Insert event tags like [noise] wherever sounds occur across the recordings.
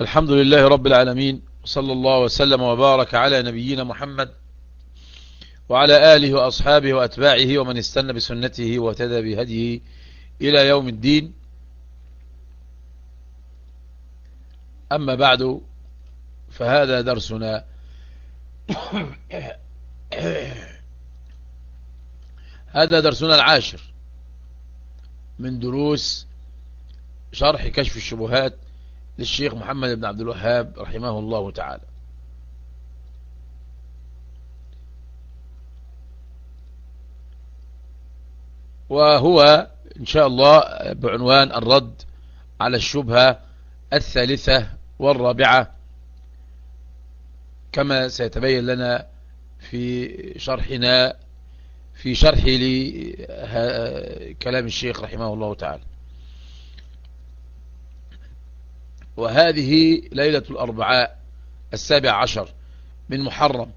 الحمد لله رب العالمين صلى الله وسلم وبارك على نبينا محمد وعلى آله وأصحابه وأتباعه ومن استنى بسنته واهتدى بهديه إلى يوم الدين. أما بعد فهذا درسنا [coughs] هذا درسنا العاشر من دروس شرح كشف الشبهات للشيخ محمد بن عبد الوهاب رحمه الله تعالى. وهو إن شاء الله بعنوان الرد على الشبهة الثالثة والرابعة كما سيتبين لنا في شرحنا في شرح لكلام الشيخ رحمه الله تعالى. وهذه ليلة الأربعاء السابع عشر من محرم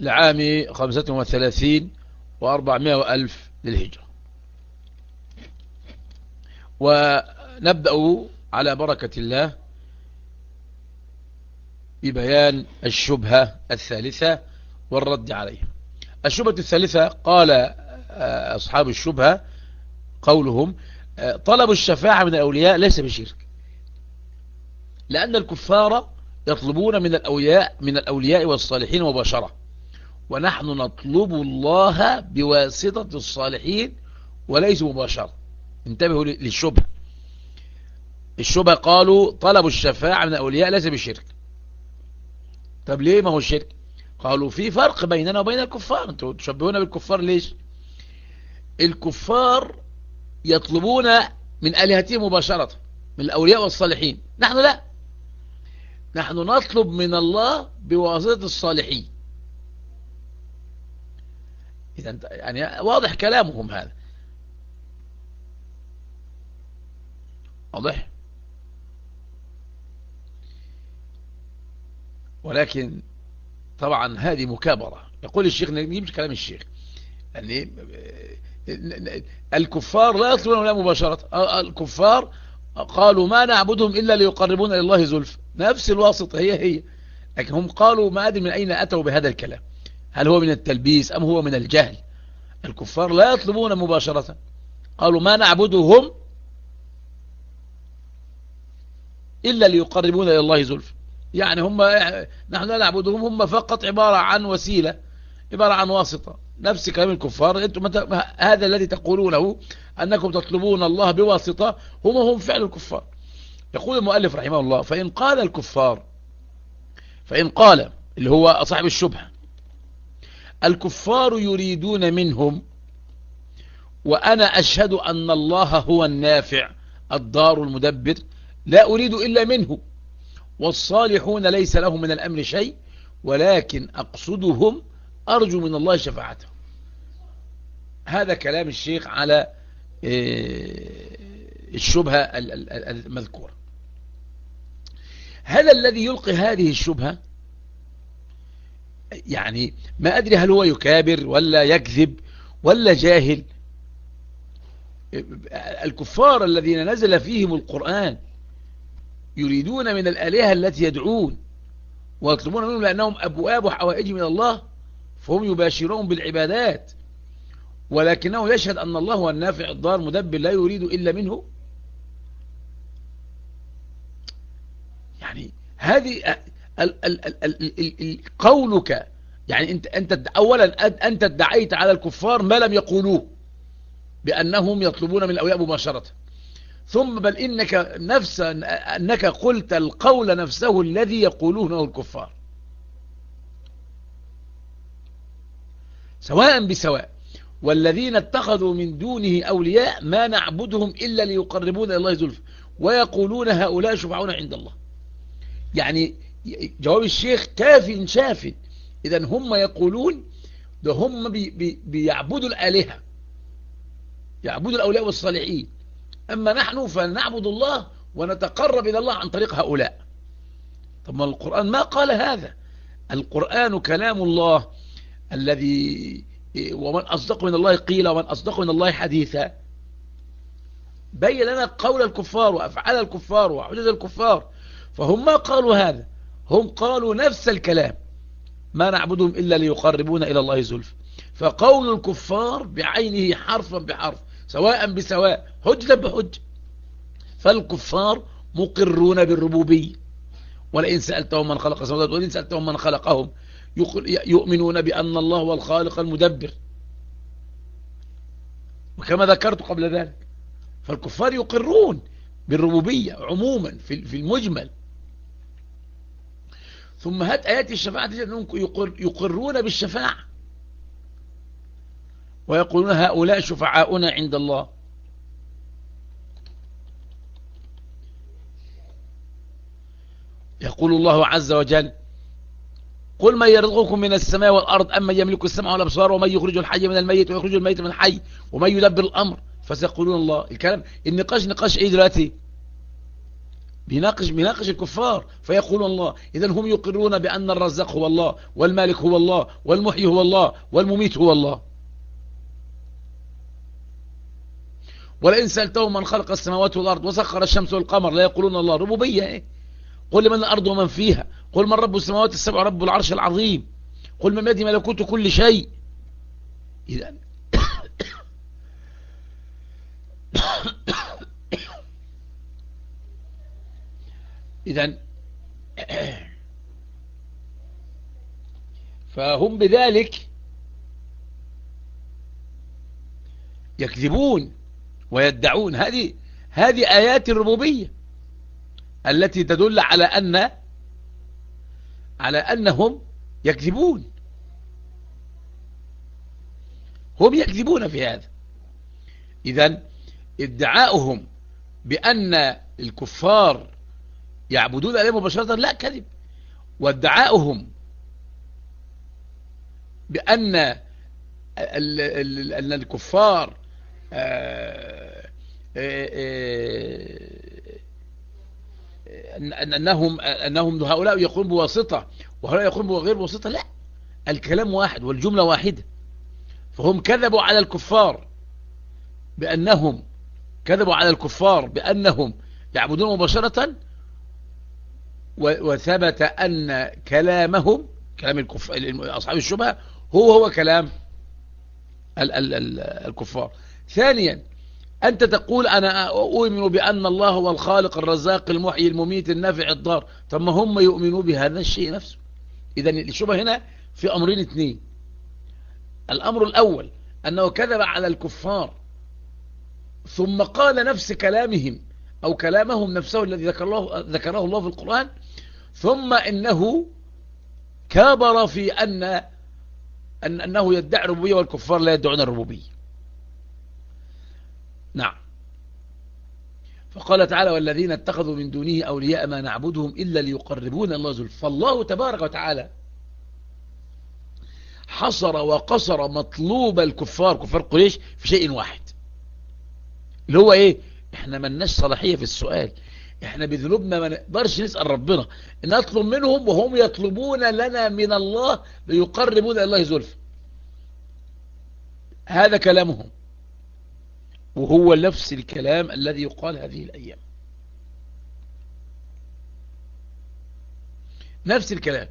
لعام خمسة وثلاثين وأربعمائة وألف للهجرة. ونبدأ على بركة الله ببيان الشبهة الثالثة والرد عليها. الشبهة الثالثة قال أصحاب الشبهة قولهم طلب الشفاعة من الأولياء ليس بشرك. لأن الكفار يطلبون من الأولياء من الأولياء والصالحين مباشرة. ونحن نطلب الله بواسطة الصالحين وليس مباشرة. انتبهوا للشبهة. الشبهة قالوا طلب الشفاعة من الأولياء ليس بشرك. طب ليه ما هو الشرك قالوا في فرق بيننا وبين الكفار. أنتوا تشبهون بالكفار ليش؟ الكفار يطلبون من آلهتهم مباشرة من الأولياء والصالحين. نحن لا. نحن نطلب من الله بواسطة الصالحين. إذا يعني واضح كلامهم هذا. واضح؟ ولكن طبعا هذه مكابرة. يقول الشيخ نجيب كلام الشيخ. يعني الكفار لا يطلبون ولا مباشرة. الكفار قالوا ما نعبدهم إلا ليقربونا إلى الله زلف. نفس الواسطة هي هي. لكن هم قالوا ما أدري من أين أتوا بهذا الكلام. هل هو من التلبيس أم هو من الجهل؟ الكفار لا يطلبون مباشرة. قالوا ما نعبدهم إلا ليقربونا إلى الله زلف. يعني هم نحن لا نعبدهم هم فقط عبارة عن وسيلة عبارة عن واسطة. نفس كلام الكفار. أنتم هذا الذي تقولونه أنكم تطلبون الله بواسطة هم هم فعل الكفار. يقول المؤلف رحمه الله فإن قال الكفار فإن قال اللي هو صاحب الشبهة الكفار يريدون منهم وأنا أشهد أن الله هو النافع الدار المدبر لا أريد إلا منه والصالحون ليس لهم من الأمر شيء ولكن أقصدهم أرجو من الله شفاعته. هذا كلام الشيخ على الشبهة المذكورة. هذا الذي يلقي هذه الشبهة؟ يعني ما أدري هل هو يكابر ولا يكذب ولا جاهل. الكفار الذين نزل فيهم القرآن يريدون من الآلهة التي يدعون ويطلبون منهم لأنهم أبواب وحوائج من الله فهم يباشرون بالعبادات ولكنه يشهد أن الله هو النافع الضار مدبر لا يريد إلا منه. يعني هذه قولك يعني أنت أنت اولا أنت ادعيت على الكفار ما لم يقولوه بأنهم يطلبون من الأولياء مباشرة. ثم بل إنك نفس أنك قلت القول نفسه الذي يقولونه الكفار. سواء بسواء. والذين اتخذوا من دونه أولياء ما نعبدهم إلا ليقربون إلى الله زلف ويقولون هؤلاء شفعون عند الله. يعني جواب الشيخ كاف شاف. إذا هم يقولون ده هم بي بي بيعبدوا الآلهة. يعبدوا الأولياء والصالحين. أما نحن فنعبد الله ونتقرب إلى الله عن طريق هؤلاء. طب ما القرآن ما قال هذا. القرآن كلام الله. الذي ومن أصدق من الله قيل ومن أصدق من الله حديثا. بين لنا قول الكفار وأفعال الكفار وحجج الكفار فهم ما قالوا هذا؟ هم قالوا نفس الكلام. ما نعبدهم إلا ليقربونا إلى الله زلف. فقول الكفار بعينه حرفا بحرف سواء بسواء حجة بحج فالكفار مقرون بالربوبية. ولئن سألتهم من خلق السماوات ولئن سألتهم من خلقهم يؤمنون بأن الله هو الخالق المدبر. وكما ذكرت قبل ذلك فالكفار يقرون بالربوبية عموما في المجمل. ثم هات آيات الشفاعة يقرون بالشفاعة. ويقولون هؤلاء شفعاؤنا عند الله. يقول الله عز وجل قل من يرزقكم من السماء والأرض أما يملك السمع والأبصار ومن يخرج الحي من الميت ويخرج الميت من الحي ومن يدبر الأمر فسيقولون الله. الكلام النقاش نقاش إيه دلوقتي؟ بيناقش بيناقش الكفار فيقولون الله. إذا هم يقرون بأن الرزاق هو الله والمالك هو الله والمحيي هو الله والمميت هو الله. ولئن سألتهم من خلق السماوات والأرض وسخر الشمس والقمر لا يقولون الله. ربوبية إيه؟ قل من الأرض ومن فيها قل من رب السماوات السبع رب العرش العظيم؟ قل من يدي ملكوت كل شيء. إذا [coughs] إذا [coughs] فهم بذلك يكذبون ويدعون. هذه هذه آيات الربوبية التي تدل على أن على أنهم يكذبون. هم يكذبون في هذا. إذا ادعاؤهم بأن الكفار يعبدون عليه مباشرة لا كذب. وادعاؤهم بأن أن الكفار آه، آه، آه، أنهم أنهم هؤلاء يقولون بواسطة وهؤلاء يقولون بغير بواسطة؟ لا. الكلام واحد والجملة واحدة. فهم كذبوا على الكفار بأنهم كذبوا على الكفار بأنهم يعبدون مباشرة وثبت أن كلامهم كلام. أصحاب الشبهة هو هو كلام ال ال ال الكفار. ثانيا أنت تقول أنا أؤمن بأن الله هو الخالق الرزاق المحيي المميت النافع الضار. طب ما هم يؤمنوا بهذا الشيء نفسه. إذا الشبهة هنا في أمرين اثنين. الأمر الأول أنه كذب على الكفار. ثم قال نفس كلامهم أو كلامهم نفسه الذي ذكر الله ذكره الله في القرآن. ثم إنه كابر في أن أنه يدعي الربوبية والكفار لا يدعون الربوبية. نعم. فقال تعالى والذين اتخذوا من دونه أولياء ما نعبدهم إلا ليقربون الله زلف فالله تبارك وتعالى حصر وقصر مطلوب الكفار كفار قريش في شيء واحد. اللي هو إيه؟ إحنا ملناش صلاحية في السؤال. إحنا بذنوبنا ما نقدرش نسأل ربنا. نطلب منهم وهم يطلبون لنا من الله ليقربون الله زلف هذا كلامهم. وهو نفس الكلام الذي يقال هذه الأيام. نفس الكلام.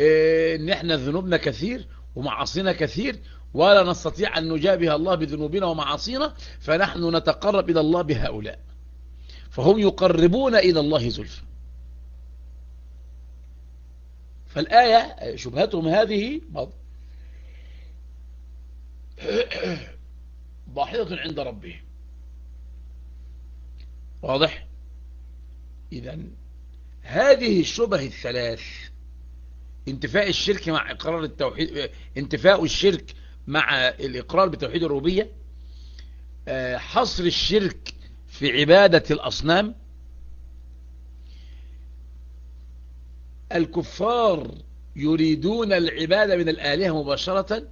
إيه ان إحنا ذنوبنا كثير ومعاصينا كثير ولا نستطيع أن نجابه الله بذنوبنا ومعاصينا فنحن نتقرب إلى الله بهؤلاء. فهم يقربون إلى الله زلفا فالآية شبهتهم هذه ضاحية عند ربهم واضح؟ إذا هذه الشبه الثلاث انتفاء الشرك مع إقرار التوحيد انتفاء الشرك مع الإقرار بتوحيد الربوبية آه، حصر الشرك في عبادة الأصنام الكفار يريدون العبادة من الآلهة مباشرة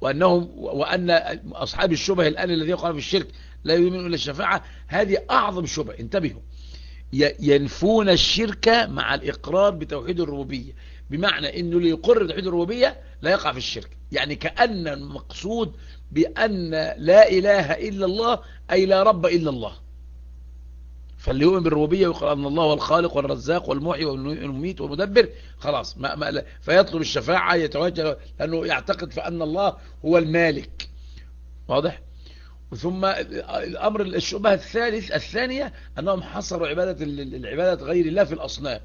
وأنهم وأن أصحاب الشبه الآن الذي يقع في الشرك لا يؤمنون إلا الشفاعة هذه أعظم شبه. انتبهوا. ينفون الشرك مع الإقرار بتوحيد الربوبية. بمعنى أنه اللي يقر بتوحيد الربوبية لا يقع في الشرك. يعني كأن المقصود بأن لا إله إلا الله أي لا رب إلا الله. فاللي يؤمن بالربوبية ويقول أن الله هو الخالق والرزاق والمحيي والمميت والمدبر. خلاص ما ما فيطلب الشفاعة يتوجه لأنه يعتقد فأن الله هو المالك. واضح؟ ثم الأمر الشبهة الثالث الثانية أنهم حصروا عبادة العبادة غير الله في الأصنام.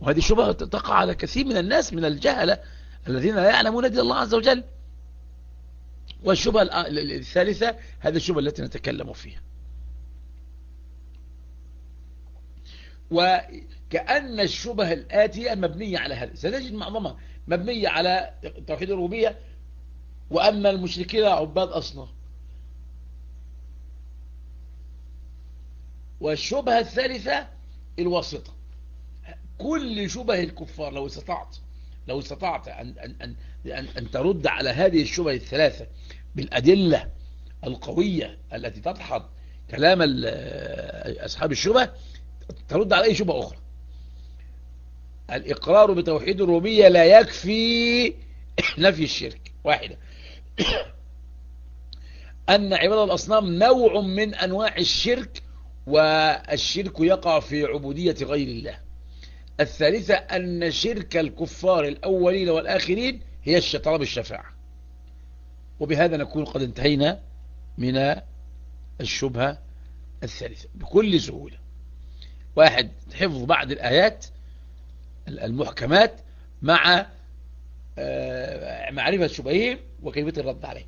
وهذه شبهة تقع على كثير من الناس من الجهلة الذين لا يعلمون دين الله عز وجل. والشبهة الثالثة هذه الشبهة التي نتكلم فيها. وكأن الشبه الآتية مبنية على هذا. ستجد معظمها مبنية على توحيد الربوبية وأن المشركين عباد أصنام والشبهة الثالثة الواسطة. كل شبه الكفار لو استطعت لو استطعت أن, أن, أن, أن ترد على هذه الشبه الثلاثة بالأدلة القوية التي تدحض كلام أصحاب الشبه ترد على أي شبهة أخرى. الإقرار بتوحيد الربوبية لا يكفي [coughs] نفي الشرك. واحدة. [coughs] أن عبادة الأصنام نوع من أنواع الشرك والشرك يقع في عبودية غير الله. الثالثة أن شرك الكفار الأولين والآخرين هي طلب الشفاعة وبهذا نكون قد انتهينا من الشبهة الثالثة بكل سهولة. واحد حفظ بعض الآيات المحكمات مع معرفة شبههم وكلمة الرد عليه.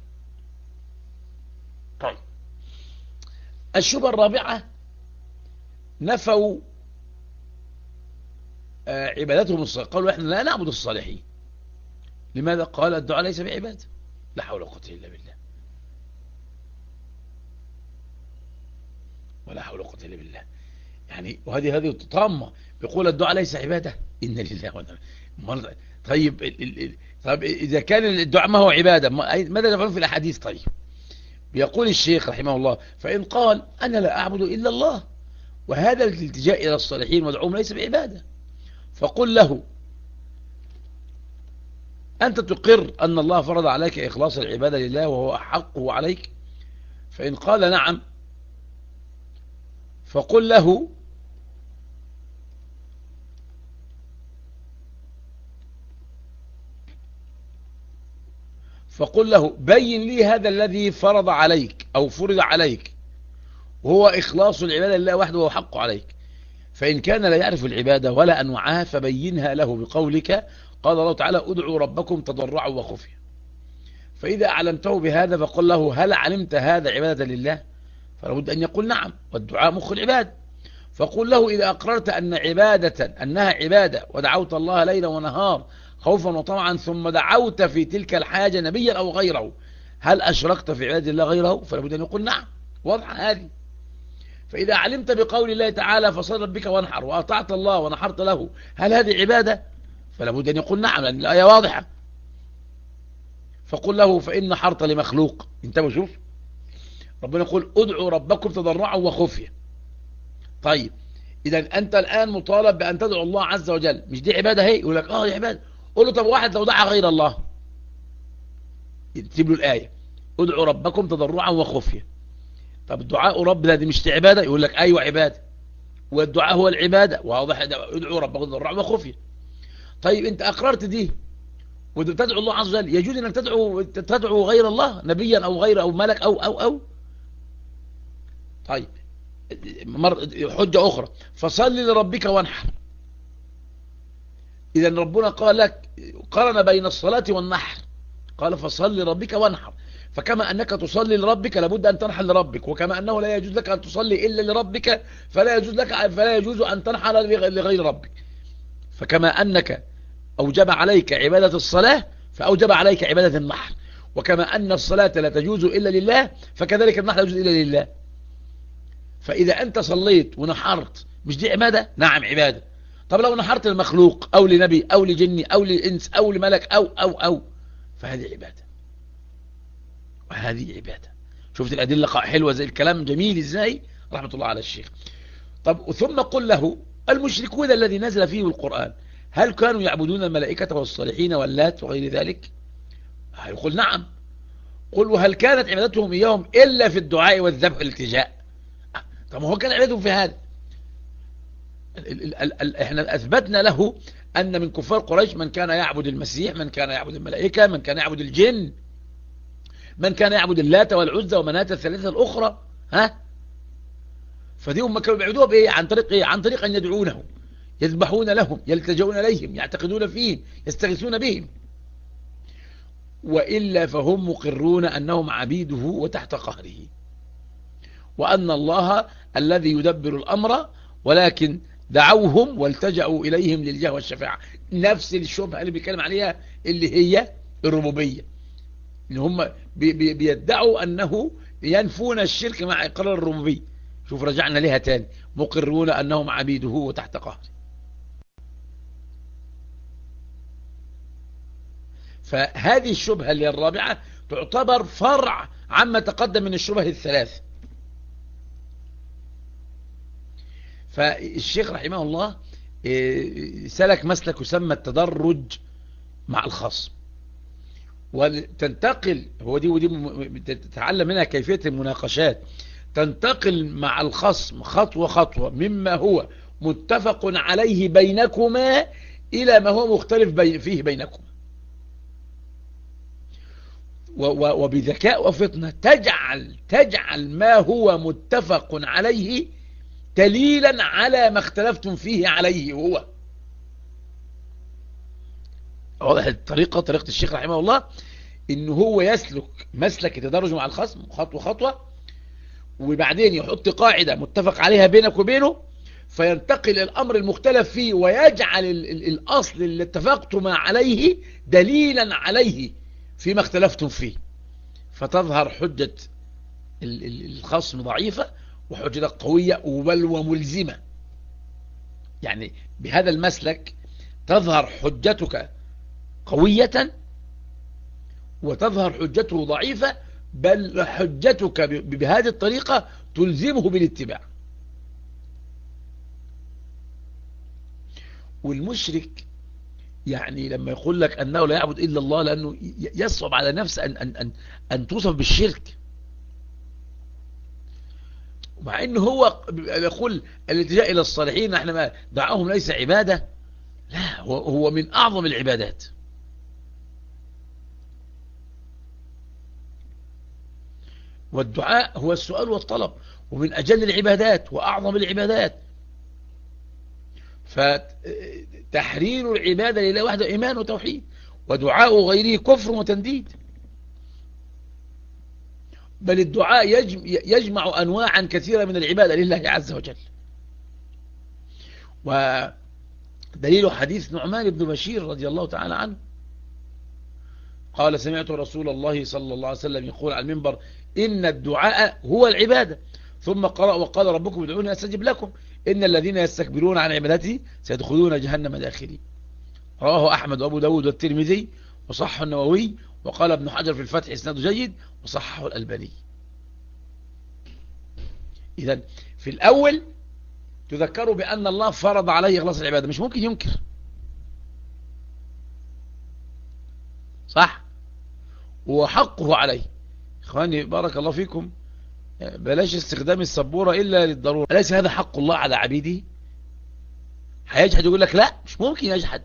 طيب. الشبهة الرابعة نفوا عبادتهم الصالحين قالوا إحنا لا نعبد الصالحين. لماذا؟ قال الدعاء ليس بعبادة. لا حول ولا قوة إلا بالله. ولا حول ولا قوة إلا بالله. يعني وهذه هذه طامة. بيقول الدعاء ليس عبادة. إن لله وإنا طيب طيب إذا كان الدعاء ما هو عبادة؟ ماذا نفعل في الأحاديث؟ طيب بيقول الشيخ رحمه الله فإن قال أنا لا أعبد إلا الله وهذا الالتجاء إلى الصالحين ودعوهم ليس بعبادة. فقل له أنت تقر أن الله فرض عليك إخلاص العبادة لله وهو حقه عليك؟ فإن قال نعم فقل له فقل له بين لي هذا الذي فرض عليك أو فرض عليك. وهو إخلاص العبادة لله وحده وهو حقه عليك. فإن كان لا يعرف العبادة ولا أنواعها فبينها له بقولك. قال الله تعالى ادعوا ربكم تضرعوا وخفيا. فإذا أعلمته بهذا فقل له هل علمت هذا عبادة لله؟ فلابد أن يقول نعم والدعاء مخ العباد. فقل له إذا أقررت أن عبادة أنها عبادة ودعوت الله ليلا ونهار خوفا وطمعا ثم دعوت في تلك الحاجة نبيا أو غيره. هل أشركت في عبادة الله غيره؟ فلابد أن يقول نعم. واضحة هذه. فإذا علمت بقول الله تعالى فصل ربك وانحر وأطعت الله ونحرت له هل هذه عبادة؟ فلابد أن يقول نعم لأن الآية واضحة. فقل له فإن نحرت لمخلوق. انتبهوا شوف. ربنا يقول ادعوا ربكم تضرعا وخفيا طيب إذا أنت الآن مطالب بأن تدعو الله عز وجل. مش دي عبادة هي؟ يقول لك آه دي عبادة. قول له طب واحد لو دعا غير الله. يكتب له الآية. ادعوا ربكم تضرعا وخفيا. طب الدعاء رب ده دي مش عبادة؟ يقول لك أيوة عبادة. والدعاء هو العبادة. واضح ادعوا ربكم تضرعا وخفيا. طيب أنت أقررت دي وتدعو الله عز وجل يجوز إنك تدعو تدعو غير الله نبيا أو غير أو ملك أو أو أو؟ طيب. حجة أخرى. فصل لربك وانحر. اذا ربنا قال لك قرن بين الصلاة والنحر. قال فصل لربك وانحر. فكما أنك تصلي لربك لابد أن تنحر لربك وكما أنه لا يجوز لك أن تصلي إلا لربك فلا يجوز لك فلا يجوز أن تنحر لغير ربك. فكما أنك أوجب عليك عبادة الصلاة فأوجب عليك عبادة النحر. وكما أن الصلاة لا تجوز إلا لله فكذلك النحر لا يجوز إلا لله. فإذا أنت صليت ونحرت مش دي عبادة؟ نعم عبادة. طب لو نحرت المخلوق أو لنبي أو لجني أو لإنس أو لملك أو أو أو فهذه عبادة. وهذه عبادة. شفت الأدلة حلوة زي الكلام جميل إزاي؟ رحمة الله على الشيخ. طب ثم قل له المشركون الذي نزل فيه القرآن هل كانوا يعبدون الملائكة والصالحين واللات وغير ذلك؟ هيقول نعم. قل وهل كانت عبادتهم إياهم إلا في الدعاء والذبح والالتجاء؟ طب هو كان عبادتهم في هذا. إحنا أثبتنا له أن من كفار قريش من كان يعبد المسيح من كان يعبد الملائكة من كان يعبد الجن من كان يعبد اللات والعزى ومناة الثلاثة الأخرى. ها؟ فدي هم كانوا بيعبدوها بإيه؟ عن طريق إيه؟ عن طريق أن يدعونه. يذبحون لهم يلتجون إليهم يعتقدون فيهم يستغيثون بهم. وإلا فهم مقرون أنهم عبيده وتحت قهره. وأن الله الذي يدبر الأمر ولكن دعوهم والتجأوا إليهم للجاه والشفاعة. نفس الشبهة اللي بيتكلم عليها اللي هي الربوبية. إن هم بيدعوا أنه ينفون الشرك مع إقرار الربوبية. شوف رجعنا لها تاني. مقرون أنهم عبيده وتحت قهره. فهذه الشبهة اللي الرابعة تعتبر فرع عما تقدم من الشبه الثلاث فالشيخ رحمه الله آه، سلك مسلك يسمى التدرج مع الخصم وتنتقل هو دي ودي تتعلم منها كيفية المناقشات. تنتقل مع الخصم خطوة خطوة مما هو متفق عليه بينكما إلى ما هو مختلف فيه بينكما. وبذكاء وفطنة تجعل تجعل ما هو متفق عليه دليلا على ما اختلفتم فيه عليه هو. واضح الطريقة طريقة الشيخ رحمه الله إن هو يسلك مسلك التدرج مع الخصم خطوة خطوة وبعدين يحط قاعدة متفق عليها بينك وبينه فينتقل الأمر المختلف فيه ويجعل الأصل اللي اتفقتم عليه دليلا عليه فيما اختلفتم فيه. فتظهر حجة الخصم ضعيفة وحجتك قوية بل وملزمة يعني بهذا المسلك تظهر حجتك قوية وتظهر حجته ضعيفة بل حجتك بهذه الطريقة تلزمه بالاتباع. والمشرك يعني لما يقول لك أنه لا يعبد إلا الله لأنه يصعب على نفسه أن, أن, أن, أن توصف بالشرك. مع أنه هو يقول الالتجاء إلى الصالحين نحن ما دعاهم ليس عبادة. لا هو, من أعظم العبادات. والدعاء هو السؤال والطلب ومن أجل العبادات وأعظم العبادات. فتحرير العبادة لله وحده إيمان وتوحيد ودعاء غيره كفر وتنديد. بل الدعاء يجمع أنواعا كثيرة من العبادة لله عز وجل. ودليل حديث نعمان بن بشير رضي الله تعالى عنه. قال سمعت رسول الله صلى الله عليه وسلم يقول على المنبر إن الدعاء هو العبادة. ثم قرأ وقال ربكم ادعوني أستجب لكم. إن الذين يستكبرون عن عبادتي سيدخلون جهنم داخلين. رواه أحمد وأبو داود والترمذي وصح النووي وقال ابن حجر في الفتح إسناد جيد وصححه الألباني. إذا في الأول تذكروا بأن الله فرض عليه إخلاص العبادة مش ممكن ينكر. صح؟ وحقه عليه. إخواني بارك الله فيكم. بلاش استخدام السبورة إلا للضرورة. أليس هذا حق الله على عبيده؟ هيجحد يقول لك لا مش ممكن يجحد.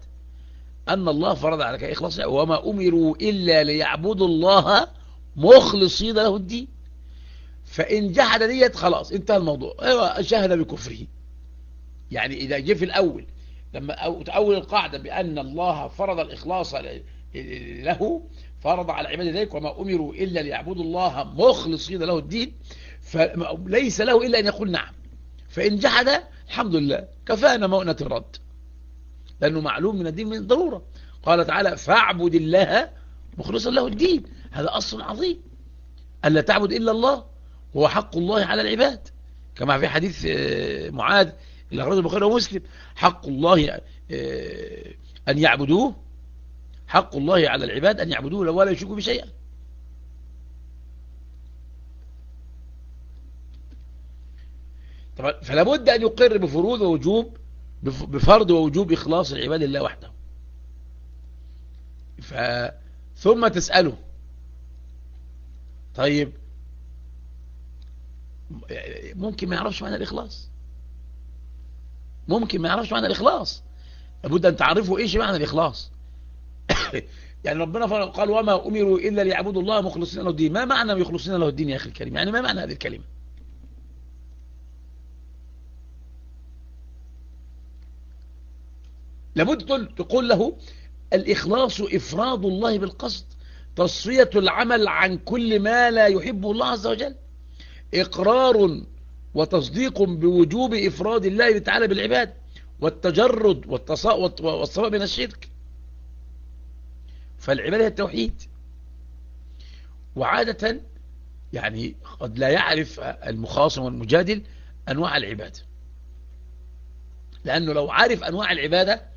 أن الله فرض عليك إخلاص وما أمروا إلا ليعبدوا الله مخلصين له الدين. فإن جحد ديت خلاص انتهى الموضوع. أيوه شهد بكفره. يعني إذا جه في الأول لما تأول القاعدة بأن الله فرض الإخلاص له فرض على عباد ذلك وما أمروا إلا ليعبدوا الله مخلصين له الدين فليس له إلا أن يقول نعم. فإن جحد الحمد لله. كفانا مؤنة الرد. لأنه معلوم من الدين من الضرورة. قال تعالى فاعبد الله مخلصا له الدين. هذا أصل عظيم. ألا تعبد إلا الله هو حق الله على العباد. كما في حديث آه، معاذ اللي أخرجه البخاري ومسلم. حق الله آه، أن يعبدوه. حق الله على العباد أن يعبدوه ولا يشركوا بشيئا طبعا فلا بد أن يقر بفروض ووجوب بفرض ووجوب إخلاص العباد لله وحده. ف ثم تسأله. طيب. ممكن ما يعرفش معنى الإخلاص. ممكن ما يعرفش معنى الإخلاص. لابد أن تعرفوا إيش معنى الإخلاص. [coughs] يعني ربنا قال وما أمروا إلا ليعبدوا الله مخلصين له الدين. ما معنى يخلصين له الدين يا أخي الكريم؟ يعني ما معنى هذه الكلمة؟ لابد تقول له الإخلاص إفراد الله بالقصد تصفية العمل عن كل ما لا يحبه الله عز وجل إقرار وتصديق بوجوب إفراد الله تعالى بالعباد والتجرد والصفاء من الشرك. فالعبادة هي التوحيد. وعادة يعني قد لا يعرف المخاصم والمجادل أنواع العبادة. لأنه لو عارف أنواع العبادة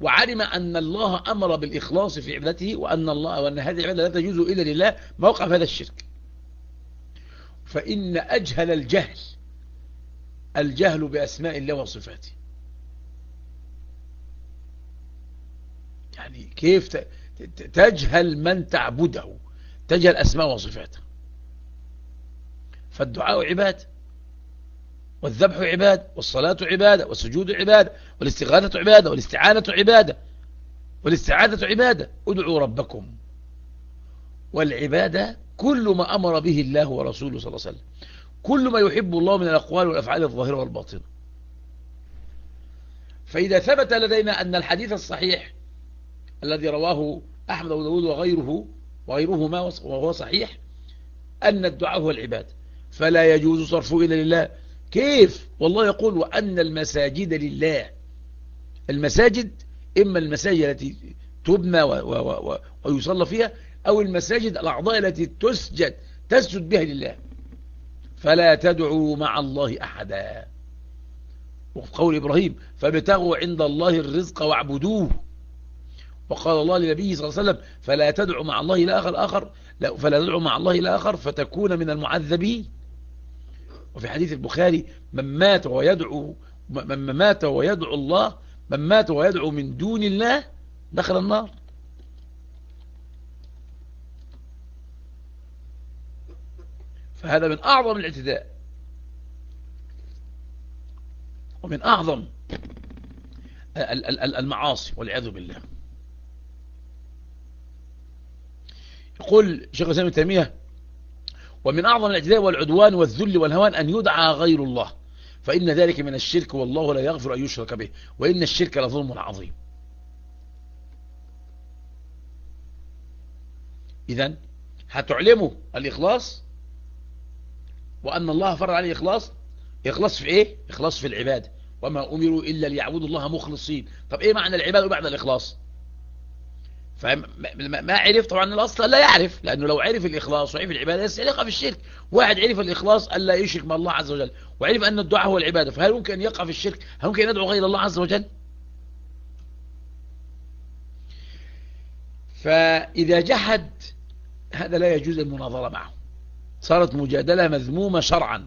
وعلم أن الله أمر بالإخلاص في عبادته وأن الله وأن هذه العبادة لا تجوز إلا لله موقع هذا الشرك. فإن أجهل الجهل الجهل بأسماء الله وصفاته. يعني كيف تجهل من تعبده تجهل أسماء وصفاته. فالدعاء عباد. والذبح عباد والصلاة عبادة والسجود عبادة والاستغاثة عبادة والاستعانة عبادة. والاستعاذة عبادة. ادعوا ربكم. والعبادة كل ما أمر به الله ورسوله صلى الله عليه وسلم. كل ما يحب الله من الأقوال والأفعال الظاهرة والباطنة. فإذا ثبت لدينا أن الحديث الصحيح الذي رواه أحمد وداود وغيره وغيرهما وهو صحيح أن الدعاء هو العباد فلا يجوز صرفه إلا لله. كيف؟ والله يقول وأن المساجد لله. المساجد إما المساجد التي تبنى ويصلى فيها أو المساجد الأعضاء التي تسجد تسجد بها لله. فلا تدعوا مع الله أحدا. وفي قول إبراهيم فابتغوا عند الله الرزق واعبدوه. وقال الله لنبيه صلى الله عليه وسلم فلا تدعوا مع الله إلى آخر آخر لا فلا تدعوا مع الله إلى آخر فتكون من المعذبين. وفي حديث البخاري من مات ويدعو من مات ويدعو الله من مات ويدعو من دون الله دخل النار. فهذا من أعظم الاعتداء. ومن أعظم المعاصي والعياذ بالله. يقول شيخ الإسلام تيمية ومن أعظم الاعتداء والعدوان والذل والهوان أن يدعى غير الله. فإن ذلك من الشرك والله لا يغفر أن يشرك به. وإن الشرك لظلم عظيم. إذا هتعلموا الإخلاص؟ وأن الله فرض عليه إخلاص؟ إخلاص في إيه؟ إخلاص في العبادة وما أمروا إلا ليعبدوا الله مخلصين. طب إيه معنى العبادة بعد الإخلاص؟ فما عرف طبعا الأصل لا يعرف لأنه لو عرف الإخلاص وعرف العبادة يقع في الشرك واحد عرف الإخلاص ألا يشرك مع الله عز وجل وعرف أن الدعاء هو العبادة فهل ممكن أن يقع في الشرك؟ هل ممكن أن يدعو غير الله عز وجل؟ فإذا جحد هذا لا يجوز المناظرة معه. صارت مجادلة مذمومة شرعا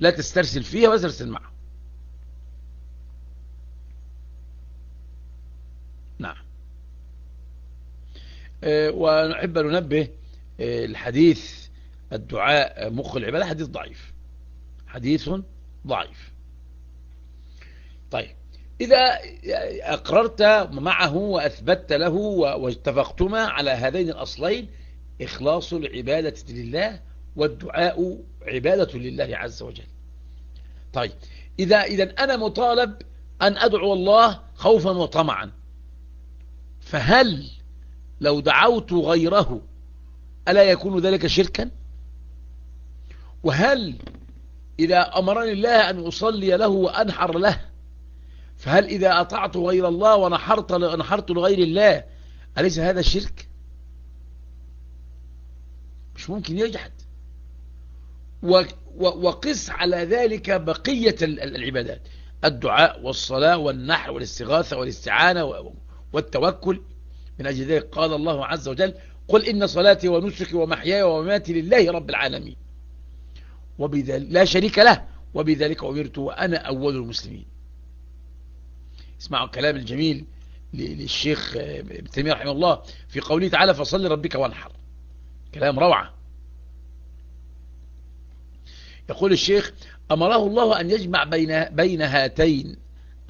لا تسترسل فيها ولا تسترسل معه. ونحب أن ننبه آه، الحديث الدعاء مخ العبادة حديث ضعيف. حديث ضعيف. طيب. إذا أقررت معه وأثبت له واتفقتما على هذين الأصلين إخلاص العبادة لله والدعاء عبادة لله عز وجل. طيب. إذا, إذا أنا مطالب أن أدعو الله خوفا وطمعا فهل لو دعوت غيره ألا يكون ذلك شركا؟ وهل إذا أمرني الله أن أصلي له وأنحر له فهل إذا أطعت غير الله ونحرت, نحرت لغير الله أليس هذا شرك؟ مش ممكن يجحد. وقس على ذلك بقية العبادات. الدعاء والصلاة والنحر والاستغاثة والاستعانة والتوكل. من أجل ذلك قال الله عز وجل قل إن صلاتي ونسكي ومحياي ومماتي لله رب العالمين. وبذلك لا شريك له. وبذلك أمرت وأنا أول المسلمين. اسمعوا الكلام الجميل للشيخ ابن تيمية رحمه الله في قوله تعالى فصل ربك وانحر. كلام روعة. يقول الشيخ أمره الله أن يجمع بين, بين هاتين.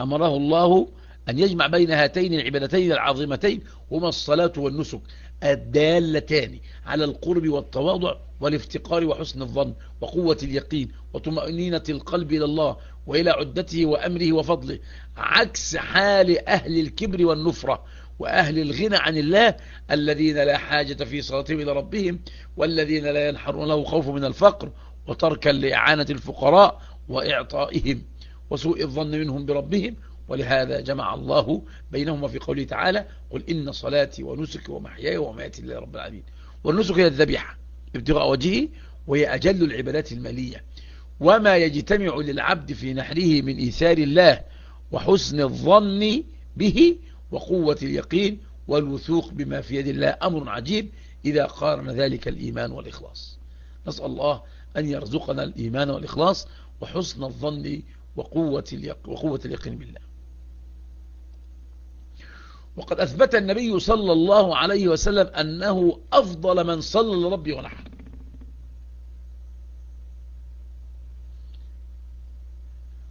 أمره الله أن يجمع بين هاتين العبادتين العظيمتين هما الصلاة والنسك الدالتان على القرب والتواضع والافتقار وحسن الظن وقوة اليقين وطمأنينة القلب إلى الله وإلى عدته وأمره وفضله عكس حال أهل الكبر والنفرة وأهل الغنى عن الله الذين لا حاجة في صلاتهم إلى ربهم والذين لا ينحرون له خوف من الفقر وتركا لإعانة الفقراء وإعطائهم وسوء الظن منهم بربهم ولهذا جمع الله بينهما في قوله تعالى قل إن صلاتي ونسكي ومحياي ومماتي لله رب العالمين. والنسك هي الذبيحة ابتغاء وجهه وهي أجل العبادات المالية. وما يجتمع للعبد في نحره من إيثار الله وحسن الظن به وقوة اليقين والوثوق بما في يد الله أمر عجيب إذا قارن ذلك الإيمان والإخلاص. نسأل الله أن يرزقنا الإيمان والإخلاص وحسن الظن وقوة, وقوة اليقين بالله. وقد أثبت النبي صلى الله عليه وسلم أنه أفضل من صلى لربي ونحر.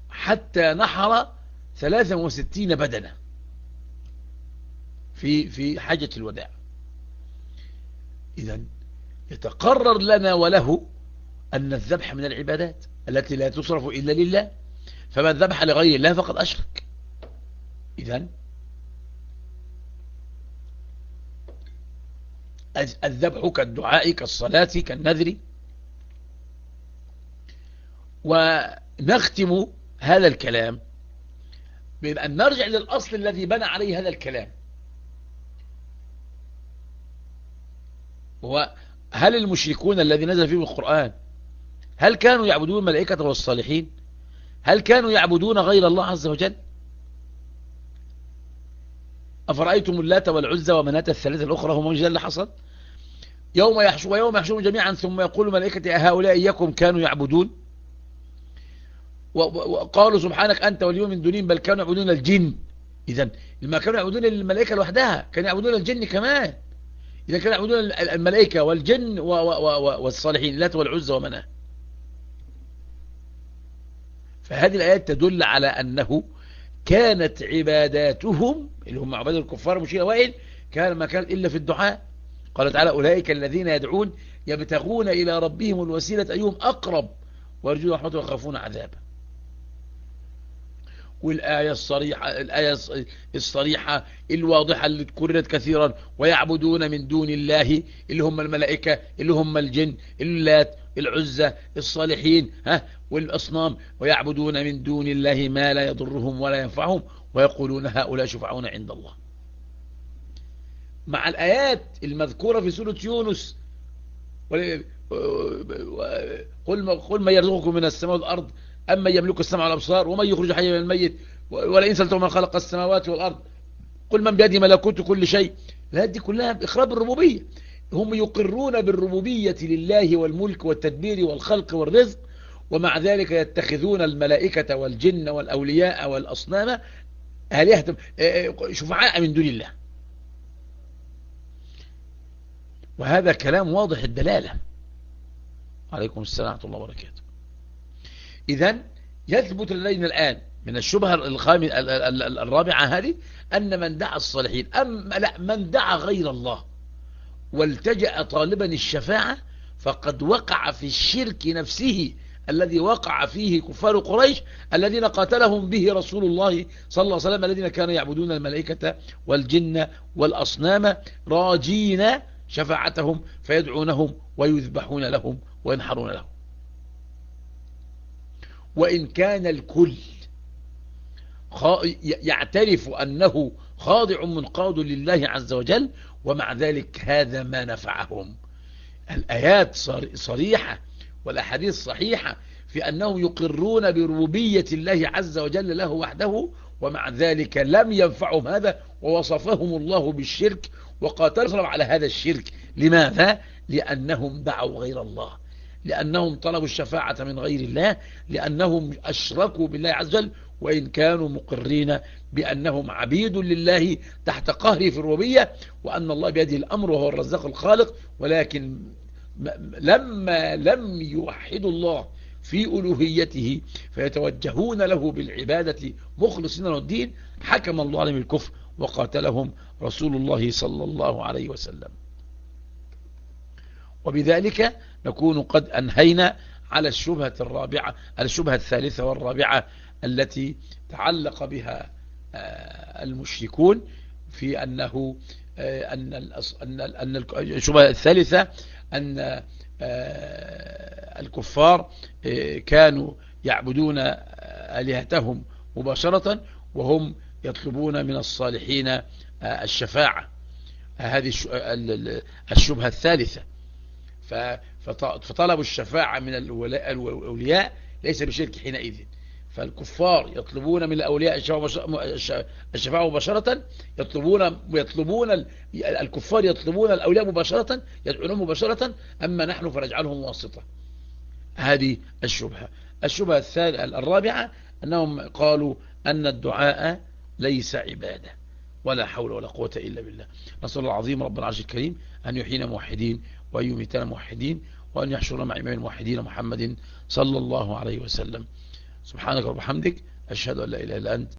حتى نحر 63 بدنة في في حجة الوداع. إذا يتقرر لنا وله أن الذبح من العبادات التي لا تصرف إلا لله فمن ذبح لغير الله فقد أشرك. إذا الذبح كالدعاء كالصلاة كالنذر. ونختم هذا الكلام بأن نرجع للأصل الذي بنى عليه هذا الكلام. هو هل المشركون الذي نزل فيهم القرآن هل كانوا يعبدون الملائكة والصالحين؟ هل كانوا يعبدون غير الله عز وجل؟ أفرأيتم اللات والعزة ومناة الثلاثة الأخرى هم من اللي حصل؟ يوم يحشو ويوم يحشوهم جميعا ثم يقول الملائكة هؤلاء إياكم كانوا يعبدون؟ وقالوا سبحانك أنت واليوم من دونين بل كانوا يعبدون الجن. إذا لما كانوا يعبدون الملائكة لوحدها كانوا يعبدون الجن كمان. إذا كانوا يعبدون الملائكة والجن والصالحين اللات والعزة ومناه فهذه الآيات تدل على أنه كانت عباداتهم اللي هم عباد الكفار مش الأوائل كان ما كان إلا في الدعاء. قال تعالى أولئك الذين يدعون يبتغون إلى ربهم الوسيلة أيهم أقرب ويرجون رحمته ويخافون عذابه. والآية الصريحة الآية الصريحة الواضحة اللي تكررت كثيرا. ويعبدون من دون الله اللي هم الملائكة اللي هم الجن اللات العزة الصالحين ها والأصنام. ويعبدون من دون الله ما لا يضرهم ولا ينفعهم. ويقولون هؤلاء شفعون عند الله. مع الآيات المذكورة في سورة يونس. قل قل ما يرزقكم من السماء والأرض أما يملك السمع والأبصار ومن يخرج حي من الميت ولئن سألتم من خلق السماوات والأرض. قل من بيده ملكوت كل شيء. لا دي كلها إخراب الربوبية هم يقرون بالربوبية لله والملك والتدبير والخلق والرزق ومع ذلك يتخذون الملائكة والجن والأولياء والأصنام آلهة. شفعاء من دون الله. وهذا كلام واضح الدلالة. عليكم السلام ورحمة الله وبركاته. إذا يثبت لدينا الآن من الشبهة الرابعة هذه أن من دعا الصالحين أم لا من دعا غير الله والتجأ طالبا الشفاعة فقد وقع في الشرك نفسه الذي وقع فيه كفار قريش الذين قاتلهم به رسول الله صلى الله عليه وسلم الذين كانوا يعبدون الملائكة والجن والأصنام راجين شفاعتهم فيدعونهم ويذبحون لهم وينحرون لهم. وإن كان الكل يعترف أنه خاضع منقاد لله عز وجل ومع ذلك هذا ما نفعهم. الآيات صريحة والأحاديث صحيحة في أنهم يقرون بربوبية الله عز وجل له وحده ومع ذلك لم ينفعهم هذا ووصفهم الله بالشرك وقاتلهم على هذا الشرك. لماذا؟ لأنهم دعوا غير الله. لأنهم طلبوا الشفاعة من غير الله. لأنهم أشركوا بالله عز وجل. وإن كانوا مقرين بأنهم عبيد لله تحت قهره في الربوبية. وأن الله بيده الأمر وهو الرزاق الخالق. ولكن لما لم يوحدوا الله في ألوهيته فيتوجهون له بالعبادة مخلصين له الدين حكم الله عليهم الكفر. وقاتلهم رسول الله صلى الله عليه وسلم. وبذلك نكون قد أنهينا على الشبهة الرابعة الشبهة الثالثة والرابعة التي تعلق بها المشركون في أنه أن أن الشبهة الثالثة أن الكفار كانوا يعبدون آلهتهم مباشرة وهم يطلبون من الصالحين الشفاعة. هذه الشبهة الثالثة. فطلب الشفاعة من الأولياء ليس بشرك حينئذ. فالكفار يطلبون من الأولياء الشفاعة مباشرة يطلبون يطلبون الكفار يطلبون الأولياء مباشرة يدعونهم مباشرة أما نحن فنجعلهم واسطة. هذه الشبهة. الشبهة الرابعة أنهم قالوا أن الدعاء ليس عبادة ولا حول ولا قوة إلا بالله. نسأل الله العظيم رب العرش الكريم أن يحيينا موحدين وأن يميتنا موحدين وأن يحشرنا مع إمام الموحدين محمد صلى الله عليه وسلم. سبحانك رب حمدك أشهد أن لا إله إلا أنت.